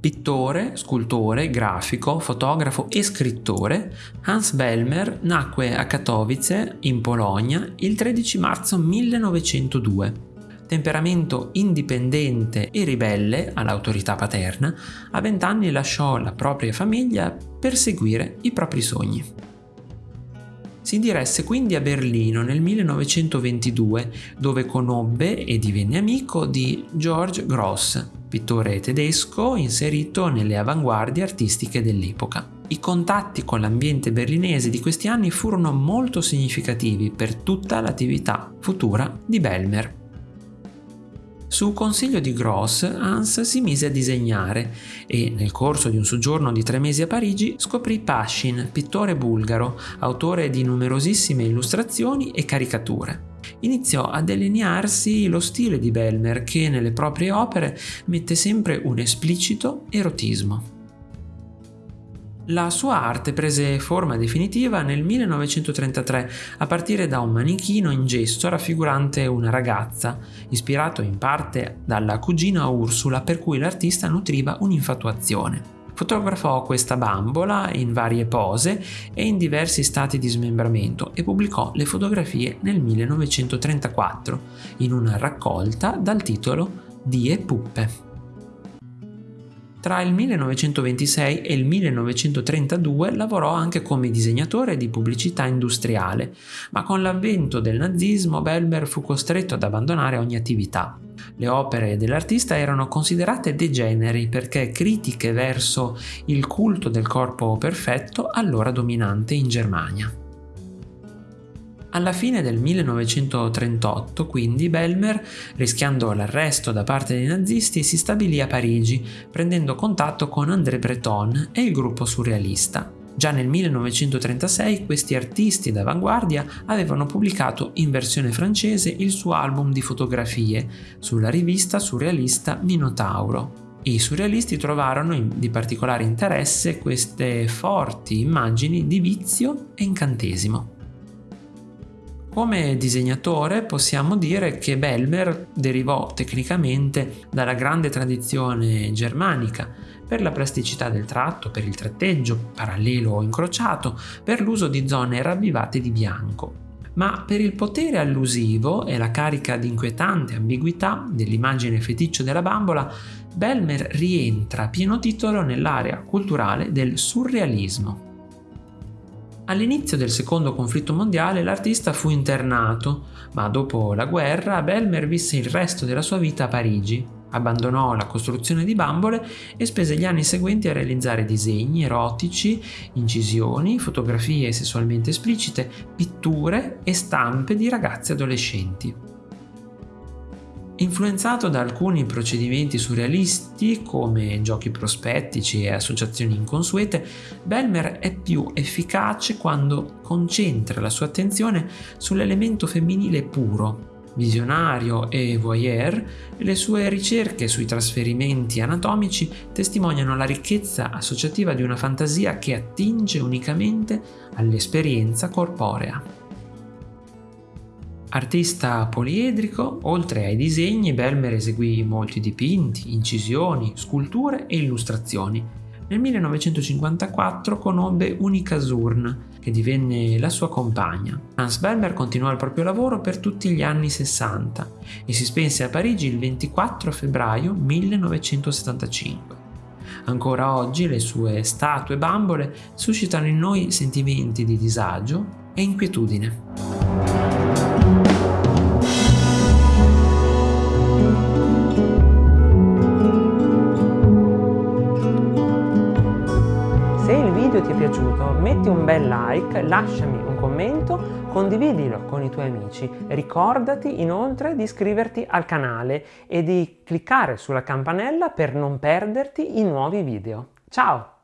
pittore, grafico, fotografo e scrittore, Hans Bellmer nacque a Katowice, in Polonia, il 13 marzo 1902 temperamento indipendente e ribelle all'autorità paterna, a vent'anni lasciò la propria famiglia per seguire i propri sogni. Si diresse quindi a Berlino nel 1922, dove conobbe e divenne amico di George Gross, pittore tedesco inserito nelle avanguardie artistiche dell'epoca. I contatti con l'ambiente berlinese di questi anni furono molto significativi per tutta l'attività futura di Belmer. Su consiglio di Gross, Hans si mise a disegnare e, nel corso di un soggiorno di tre mesi a Parigi, scoprì Pashin, pittore bulgaro, autore di numerosissime illustrazioni e caricature. Iniziò a delinearsi lo stile di Bellmer che nelle proprie opere mette sempre un esplicito erotismo. La sua arte prese forma definitiva nel 1933 a partire da un manichino in gesso raffigurante una ragazza, ispirato in parte dalla cugina Ursula per cui l'artista nutriva un'infatuazione. Fotografò questa bambola in varie pose e in diversi stati di smembramento e pubblicò le fotografie nel 1934 in una raccolta dal titolo Die Puppe. Tra il 1926 e il 1932 lavorò anche come disegnatore di pubblicità industriale, ma con l'avvento del nazismo Belber fu costretto ad abbandonare ogni attività. Le opere dell'artista erano considerate degeneri perché critiche verso il culto del corpo perfetto allora dominante in Germania. Alla fine del 1938, quindi, Belmer, rischiando l'arresto da parte dei nazisti, si stabilì a Parigi, prendendo contatto con André Breton e il gruppo surrealista. Già nel 1936 questi artisti d'avanguardia avevano pubblicato in versione francese il suo album di fotografie sulla rivista surrealista Minotauro. I surrealisti trovarono di particolare interesse queste forti immagini di vizio e incantesimo. Come disegnatore possiamo dire che Belmer derivò tecnicamente dalla grande tradizione germanica per la plasticità del tratto, per il tratteggio parallelo o incrociato, per l'uso di zone ravvivate di bianco. Ma per il potere allusivo e la carica di inquietante ambiguità dell'immagine feticcio della bambola, Belmer rientra a pieno titolo nell'area culturale del surrealismo. All'inizio del secondo conflitto mondiale l'artista fu internato, ma dopo la guerra Belmer visse il resto della sua vita a Parigi. Abbandonò la costruzione di bambole e spese gli anni seguenti a realizzare disegni erotici, incisioni, fotografie sessualmente esplicite, pitture e stampe di ragazzi adolescenti. Influenzato da alcuni procedimenti surrealisti come giochi prospettici e associazioni inconsuete, Belmer è più efficace quando concentra la sua attenzione sull'elemento femminile puro, visionario e voyeur, le sue ricerche sui trasferimenti anatomici testimoniano la ricchezza associativa di una fantasia che attinge unicamente all'esperienza corporea. Artista poliedrico, oltre ai disegni, Belmer eseguì molti dipinti, incisioni, sculture e illustrazioni. Nel 1954 conobbe Unica Zurn, che divenne la sua compagna. Hans Belmer continuò il proprio lavoro per tutti gli anni 60 e si spense a Parigi il 24 febbraio 1975. Ancora oggi le sue statue bambole suscitano in noi sentimenti di disagio e inquietudine. Piaciuto metti un bel like, lasciami un commento, condividilo con i tuoi amici. Ricordati inoltre di iscriverti al canale e di cliccare sulla campanella per non perderti i nuovi video. Ciao!